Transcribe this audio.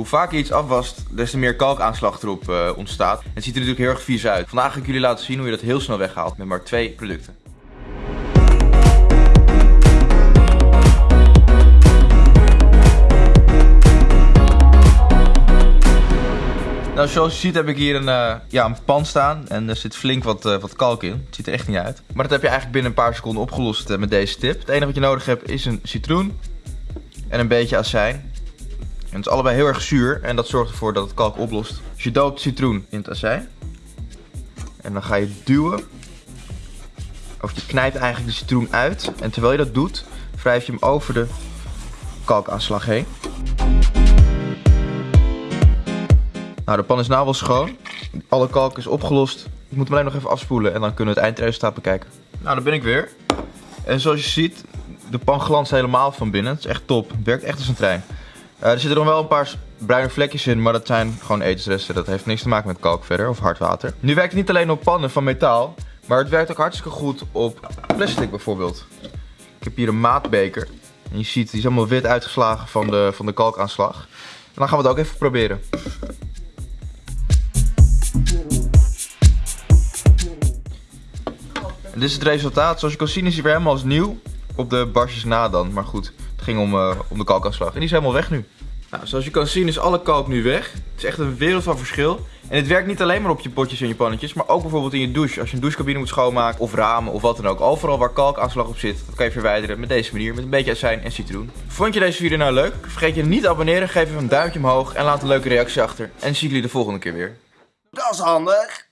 Hoe vaker je iets afwast, des te meer kalkaanslag erop uh, ontstaat. Het ziet er natuurlijk heel erg vies uit. Vandaag ga ik jullie laten zien hoe je dat heel snel weghaalt met maar twee producten. Nou, zoals je ziet heb ik hier een, uh, ja, een pan staan en er zit flink wat, uh, wat kalk in. Het ziet er echt niet uit. Maar dat heb je eigenlijk binnen een paar seconden opgelost met deze tip. Het enige wat je nodig hebt is een citroen en een beetje azijn. En het is allebei heel erg zuur en dat zorgt ervoor dat het kalk oplost. Dus je doopt citroen in het azijn. En dan ga je duwen. Of je knijpt eigenlijk de citroen uit. En terwijl je dat doet, wrijf je hem over de kalkaanslag heen. Nou, de pan is nou wel schoon. Alle kalk is opgelost. Ik moet hem alleen nog even afspoelen en dan kunnen we het eindresultaat bekijken. Nou, daar ben ik weer. En zoals je ziet, de pan glanst helemaal van binnen. Het is echt top. Het werkt echt als een trein. Uh, er zitten nog wel een paar bruine vlekjes in, maar dat zijn gewoon etensresten. Dat heeft niks te maken met kalk verder of hard water. Nu werkt het niet alleen op pannen van metaal, maar het werkt ook hartstikke goed op plastic bijvoorbeeld. Ik heb hier een maatbeker. En je ziet, die is allemaal wit uitgeslagen van de, van de kalkaanslag. En dan gaan we het ook even proberen. dit is het resultaat. Zoals je kan zien is hij weer helemaal als nieuw. Op de barsjes na dan. Maar goed, het ging om, uh, om de kalkaanslag. En die is helemaal weg nu. Nou, zoals je kan zien is alle kalk nu weg. Het is echt een wereld van verschil. En het werkt niet alleen maar op je potjes en je pannetjes, maar ook bijvoorbeeld in je douche. Als je een douchecabine moet schoonmaken of ramen of wat dan ook. Overal waar kalkaanslag op zit, dat kan je verwijderen met deze manier. Met een beetje azijn en citroen. Vond je deze video nou leuk? Vergeet je niet te abonneren, geef even een duimpje omhoog en laat een leuke reactie achter. En zie jullie de volgende keer weer. Dat is handig.